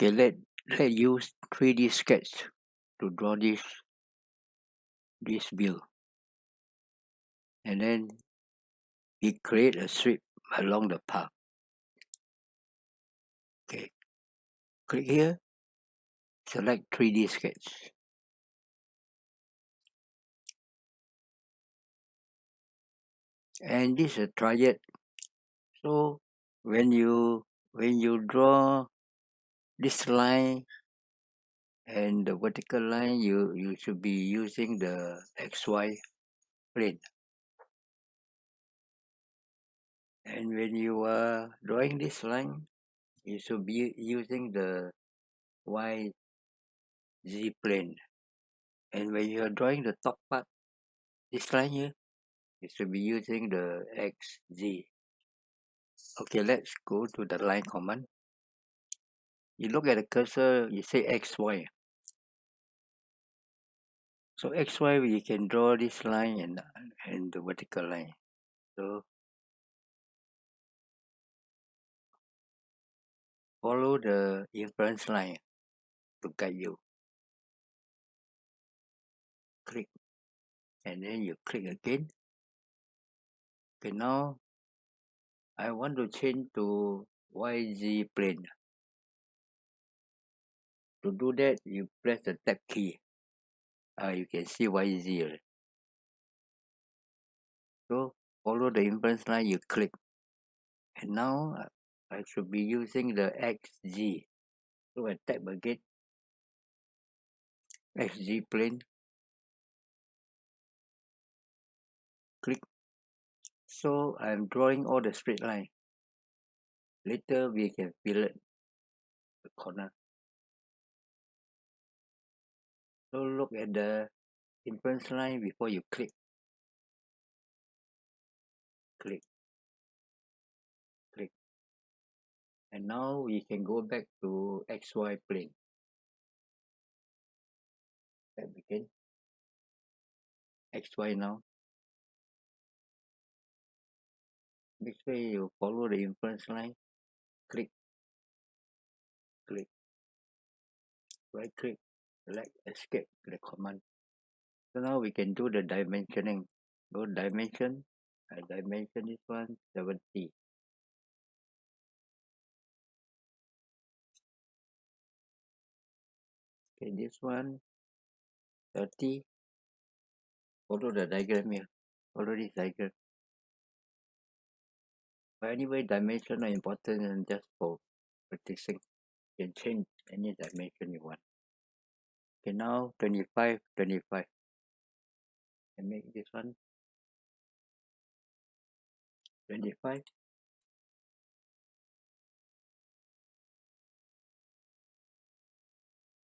Okay, let let use 3D sketch to draw this this view. And then we create a strip along the path. Okay, click here, select 3D sketch. And this is a triad. So when you when you draw this line and the vertical line you you should be using the xy plane. And when you are drawing this line you should be using the y z plane. And when you are drawing the top part this line here you should be using the x z. Okay let's go to the line command you look at the cursor you say xy so xy we can draw this line and and the vertical line. So follow the inference line to guide you. Click. And then you click again. Okay now I want to change to YZ plane to do that you press the tab key. Uh, you can see YZ already. so follow the inference line you click. And now uh, I should be using the XZ so I tap again. XZ plane. Click. So I'm drawing all the straight line. Later we can fill it the corner so look at the inference line before you click. Click. Click. And now we can go back to XY plane. Tap again. XY now. This way you follow the inference line, click, click, right click, select escape to the command. So now we can do the dimensioning. Go dimension, I dimension this one 70. Okay, this one 30. Follow the diagram here. Follow this diagram. But anyway, dimension are important and just for practicing. You can change any dimension you want. Okay, now 25, 25. And make this one 25.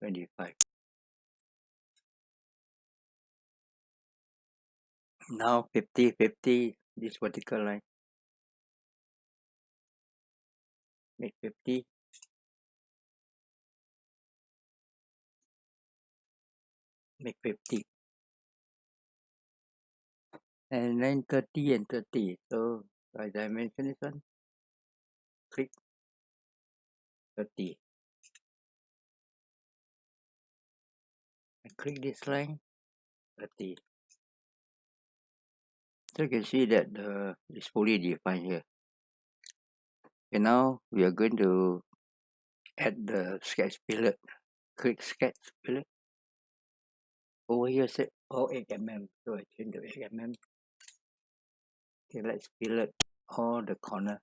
Twenty-five. Now 50, 50, this vertical line. make 50 make 50 and then 30 and 30 so I dimension this one click 30 and click this line 30 so you can see that the it's fully defined here. Okay now we are going to add the sketch fillet click sketch fillet over here say all 8 mm so I change to 8 mm okay let's fillet all the corner.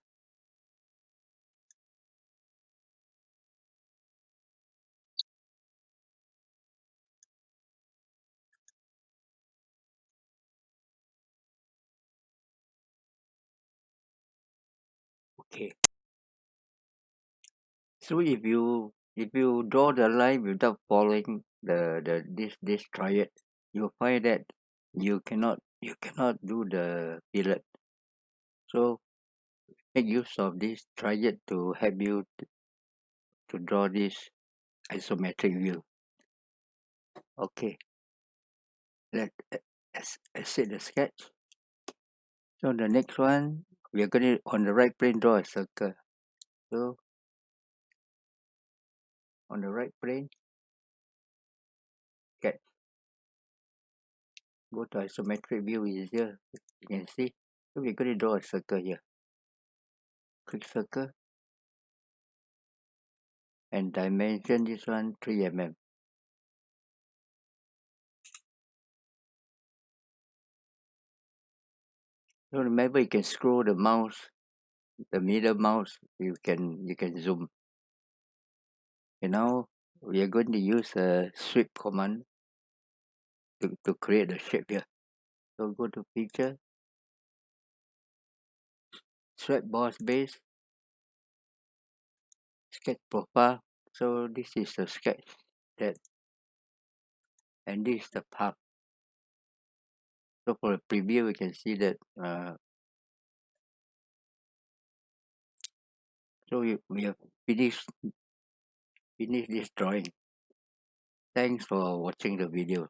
Okay. So if you if you draw the line without following the the this this triad you'll find that you cannot you cannot do the fillet so make use of this triad to help you to, draw this isometric view. Okay. Let let's exit the sketch. So the next one we are going to on the right plane draw a circle. So on the right plane sketch go to isometric view easier. You can see. So we're going to draw a circle here. Click circle. And dimension this one 3 mm so remember you can scroll the mouse the middle mouse. You can you can zoom. And now we are going to use a sweep command to, to create the shape here. So go to picture sweep boss base sketch profile. So this is the sketch that and this is the path. So for a preview we can see that uh, so we, we have finished finished this drawing. Thanks for watching the video